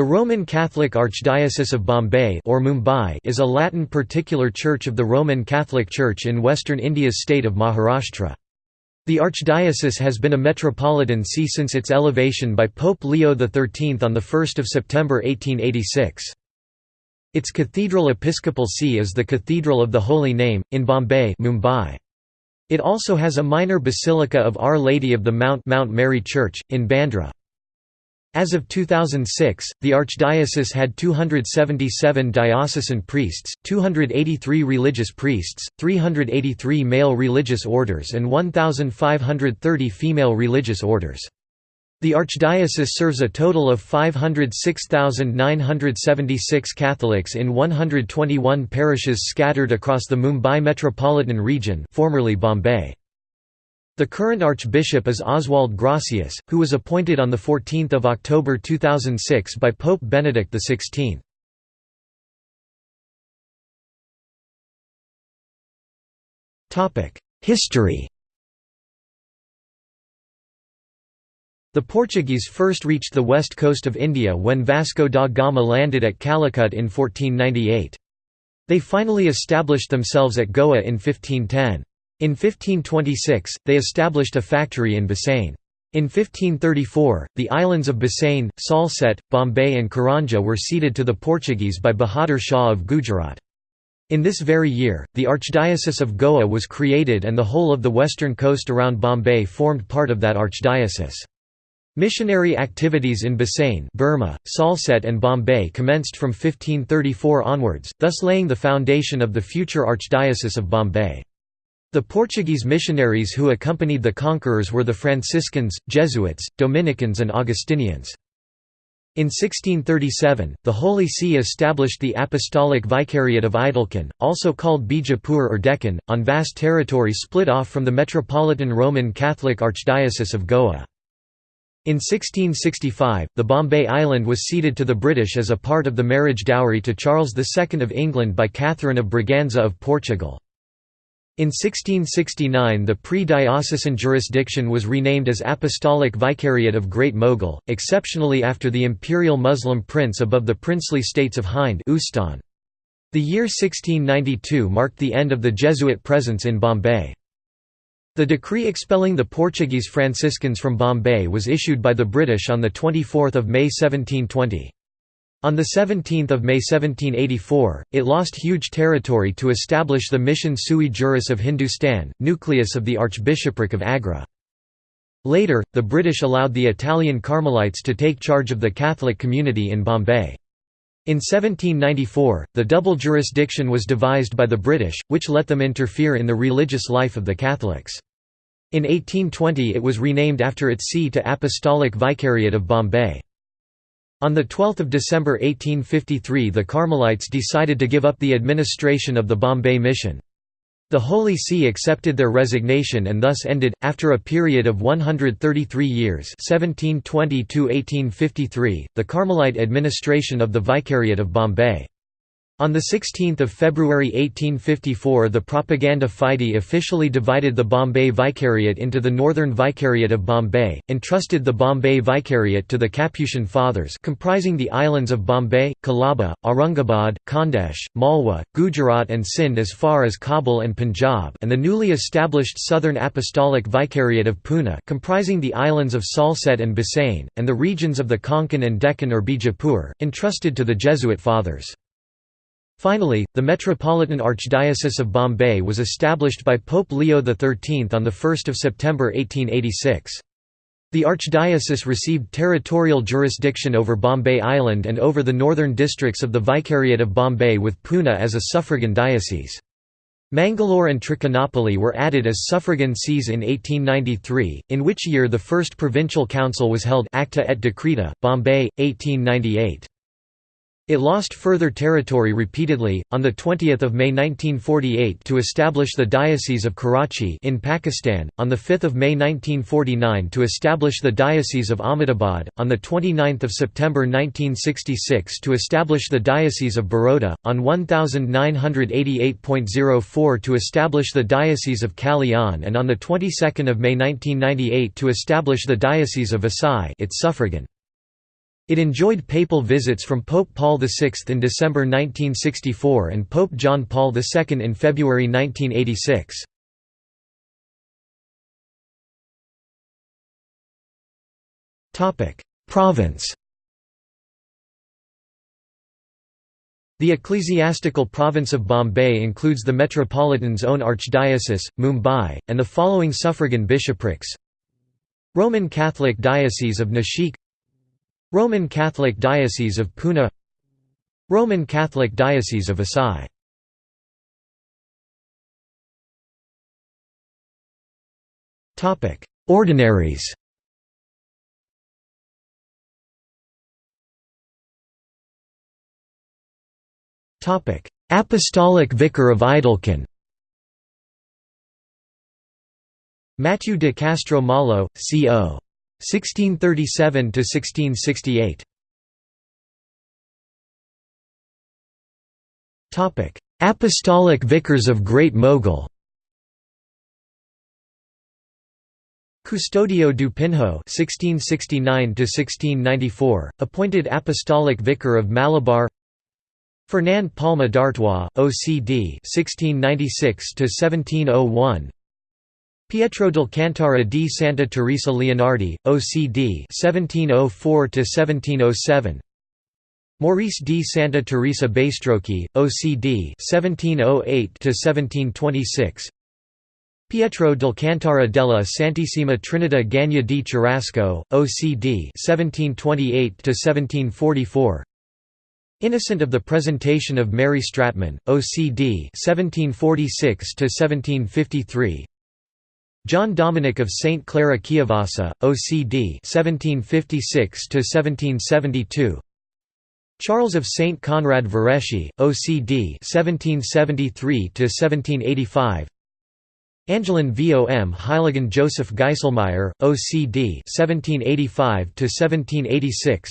The Roman Catholic Archdiocese of Bombay or Mumbai is a Latin particular church of the Roman Catholic Church in western India's state of Maharashtra. The archdiocese has been a metropolitan see since its elevation by Pope Leo XIII on 1 September 1886. Its cathedral episcopal see is the Cathedral of the Holy Name, in Bombay Mumbai. It also has a minor basilica of Our Lady of the Mount Mount Mary Church, in Bandra. As of 2006, the archdiocese had 277 diocesan priests, 283 religious priests, 383 male religious orders and 1,530 female religious orders. The archdiocese serves a total of 506,976 Catholics in 121 parishes scattered across the Mumbai metropolitan region formerly Bombay. The current archbishop is Oswald Gracias, who was appointed on 14 October 2006 by Pope Benedict XVI. History The Portuguese first reached the west coast of India when Vasco da Gama landed at Calicut in 1498. They finally established themselves at Goa in 1510. In 1526, they established a factory in Bassein. In 1534, the islands of Bassein, Salsette, Bombay and Karanja were ceded to the Portuguese by Bahadur Shah of Gujarat. In this very year, the Archdiocese of Goa was created and the whole of the western coast around Bombay formed part of that archdiocese. Missionary activities in Bassein Burma, Salsette and Bombay commenced from 1534 onwards, thus laying the foundation of the future Archdiocese of Bombay. The Portuguese missionaries who accompanied the conquerors were the Franciscans, Jesuits, Dominicans and Augustinians. In 1637, the Holy See established the Apostolic Vicariate of Idalkhan, also called Bijapur or Deccan, on vast territory split off from the Metropolitan Roman Catholic Archdiocese of Goa. In 1665, the Bombay Island was ceded to the British as a part of the marriage dowry to Charles II of England by Catherine of Braganza of Portugal. In 1669 the pre-diocesan jurisdiction was renamed as Apostolic Vicariate of Great Mogul, exceptionally after the imperial Muslim prince above the princely states of Hind The year 1692 marked the end of the Jesuit presence in Bombay. The decree expelling the Portuguese Franciscans from Bombay was issued by the British on 24 May 1720. On 17 May 1784, it lost huge territory to establish the mission sui juris of Hindustan, nucleus of the Archbishopric of Agra. Later, the British allowed the Italian Carmelites to take charge of the Catholic community in Bombay. In 1794, the double jurisdiction was devised by the British, which let them interfere in the religious life of the Catholics. In 1820 it was renamed after its see to Apostolic Vicariate of Bombay. On 12 December 1853 the Carmelites decided to give up the administration of the Bombay Mission. The Holy See accepted their resignation and thus ended, after a period of 133 years 1720 the Carmelite administration of the Vicariate of Bombay. On 16 February 1854 the Propaganda Fide officially divided the Bombay Vicariate into the Northern Vicariate of Bombay, entrusted the Bombay Vicariate to the Capuchin Fathers comprising the islands of Bombay, Colaba, Aurangabad, Khandesh, Malwa, Gujarat and Sindh as far as Kabul and Punjab and the newly established Southern Apostolic Vicariate of Pune comprising the islands of Salsette and Bassein, and the regions of the Konkan and Deccan or Bijapur, entrusted to the Jesuit Fathers. Finally, the Metropolitan Archdiocese of Bombay was established by Pope Leo XIII on 1 September 1886. The archdiocese received territorial jurisdiction over Bombay Island and over the northern districts of the Vicariate of Bombay with Pune as a suffragan diocese. Mangalore and Trichinopoly were added as suffragan sees in 1893, in which year the first provincial council was held Acta et Decreta, Bombay, 1898. It lost further territory repeatedly, on 20 May 1948 to establish the Diocese of Karachi in Pakistan, on 5 May 1949 to establish the Diocese of Ahmedabad, on the 29 September 1966 to establish the Diocese of Baroda, on 1988.04 to establish the Diocese of Kalyan and on the 22nd of May 1998 to establish the Diocese of Vasai its suffragan. It enjoyed papal visits from Pope Paul VI in December 1964 and Pope John Paul II in February 1986. Province The ecclesiastical province of Bombay includes the Metropolitan's own archdiocese, Mumbai, and the following suffragan bishoprics Roman Catholic Diocese of Nashik Roman Catholic Diocese of Pune Roman Catholic Diocese of Vasai Ordinaries. Apostolic Vicar of Idalkhan Matthew de Castro Malo, C.O. 1637 to 1668. Topic: Apostolic Vicars of Great Mogul. Custodio du Pinho (1669–1694), appointed Apostolic Vicar of Malabar. Fernand Palma d'Artois, OCD (1696–1701). Pietro d'Alcantara di Santa Teresa Leonardi, OCD 1704–1707 Maurice di Santa Teresa Baistrocchi, OCD 1708–1726 Pietro d'Alcantara della Santissima Trinità Gagna di Cherasco, OCD 1728–1744 Innocent of the Presentation of Mary Stratman, OCD 1746–1753 John Dominic of St. Clara Chiavassa, OCD 1756–1772 Charles of St. Conrad Vareschi, OCD 1773–1785 Angelin Vom Heiligen Joseph Geiselmeyer, OCD 1785–1786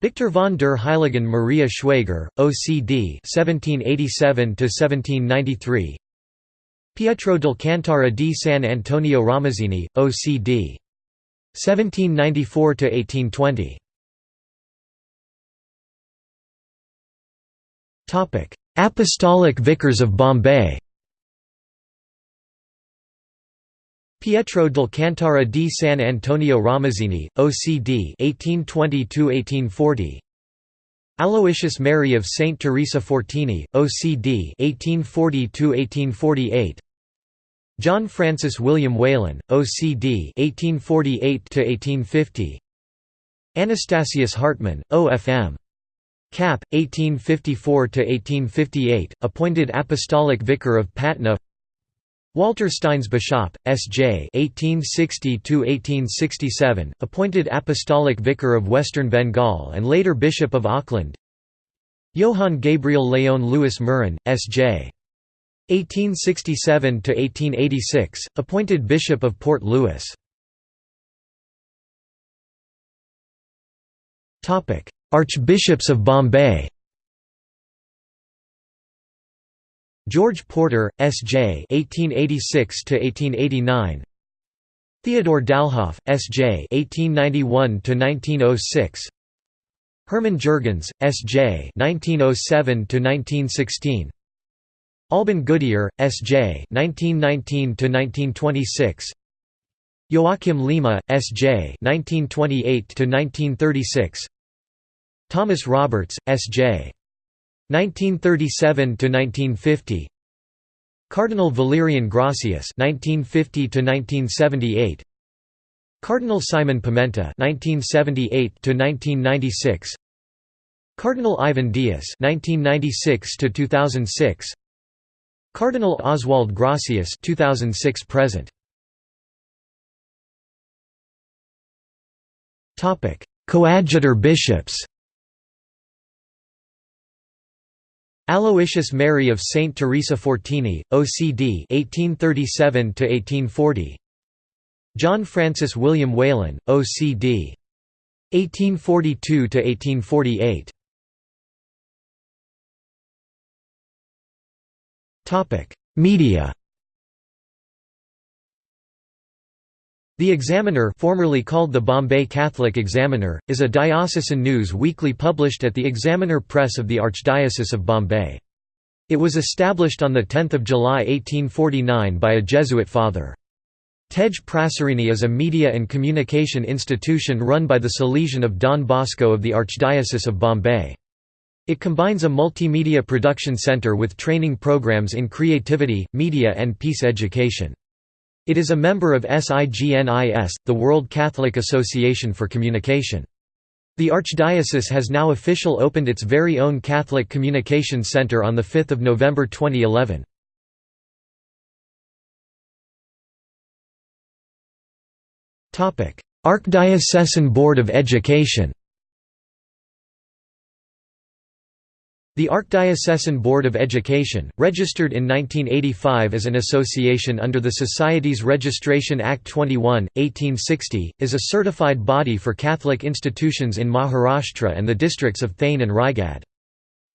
Victor von der Heiligen Maria Schwager, OCD 1787–1793 Pietro d'Alcantara di San Antonio Ramazzini, OCD. 1794–1820 Apostolic Vicars of Bombay. Pietro d'Alcantara di San Antonio Ramazzini, OCD 1820–1840 Aloysius Mary of Saint Teresa Fortini, OCD 1840–1848 John Francis William Whalen, OCD 1848–1850 Anastasius Hartmann, OFM. Cap. 1854–1858, appointed Apostolic Vicar of Patna Walter Steins Bisschop, S.J. 1860–1867, appointed Apostolic Vicar of Western Bengal and later Bishop of Auckland Johann Gabriel Leon Louis Meurin, S.J. 1867–1886, appointed Bishop of Port Louis Archbishops of Bombay George Porter, S.J. (1886–1889). Theodore Dalhoff, S.J. (1891–1906). Hermann Jurgens, S.J. (1907–1916). Alban Goodier, S.J. (1919–1926). Joachim Lima, S.J. (1928–1936). Thomas Roberts, S.J. 1937–1950 Cardinal Valerian Gracias 1950 to 1978 Cardinal Simon Pimenta 1978 to 1996 Cardinal Ivan Dias 1996 to 2006 Cardinal Oswald Gracias (2006 present). Topic: Coadjutor bishops. Aloysius Mary of Saint Teresa Fortini, OCD 1837–1840 John Francis William Whalen, OCD 1842–1848 Media The Examiner formerly called the Bombay Catholic Examiner, is a diocesan news weekly published at the Examiner Press of the Archdiocese of Bombay. It was established on 10 July 1849 by a Jesuit father. Tej Prasarini is a media and communication institution run by the Salesian of Don Bosco of the Archdiocese of Bombay. It combines a multimedia production center with training programs in creativity, media and peace education. It is a member of SIGNIS, the World Catholic Association for Communication. The Archdiocese has now official opened its very own Catholic Communication Center on 5 November 2011. Archdiocesan Board of Education The Archdiocesan Board of Education, registered in 1985 as an association under the Society's Registration Act 21, 1860, is a certified body for Catholic institutions in Maharashtra and the districts of Thane and Raigad.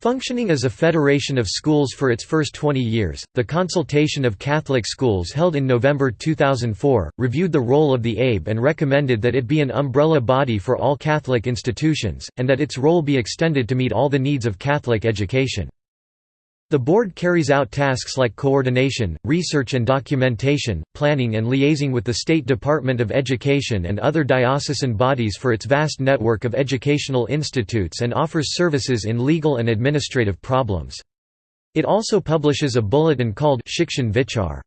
Functioning as a federation of schools for its first 20 years, the Consultation of Catholic Schools held in November 2004, reviewed the role of the ABE and recommended that it be an umbrella body for all Catholic institutions, and that its role be extended to meet all the needs of Catholic education. The board carries out tasks like coordination, research and documentation, planning and liaising with the State Department of Education and other diocesan bodies for its vast network of educational institutes and offers services in legal and administrative problems. It also publishes a bulletin called Shikshan Vichar.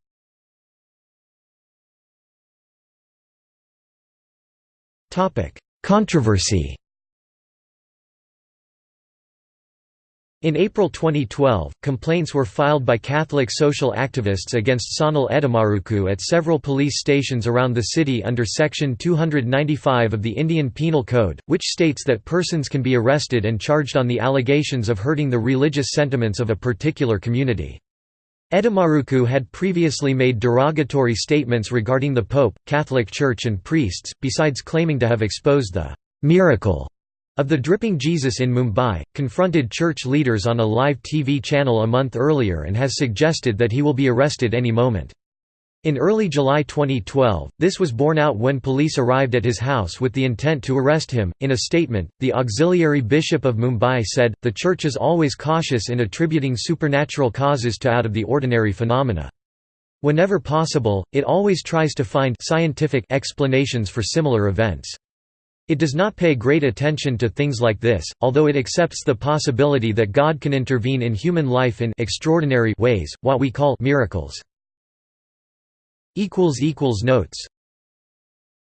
Controversy In April 2012, complaints were filed by Catholic social activists against Sanal Edamaruku at several police stations around the city under Section 295 of the Indian Penal Code, which states that persons can be arrested and charged on the allegations of hurting the religious sentiments of a particular community. Edamaruku had previously made derogatory statements regarding the Pope, Catholic Church and priests, besides claiming to have exposed the «miracle» of the Dripping Jesus in Mumbai, confronted church leaders on a live TV channel a month earlier and has suggested that he will be arrested any moment. In early July 2012, this was borne out when police arrived at his house with the intent to arrest him. In a statement, the auxiliary bishop of Mumbai said, The Church is always cautious in attributing supernatural causes to out of the ordinary phenomena. Whenever possible, it always tries to find scientific explanations for similar events. It does not pay great attention to things like this, although it accepts the possibility that God can intervene in human life in extraordinary ways, what we call miracles. Notes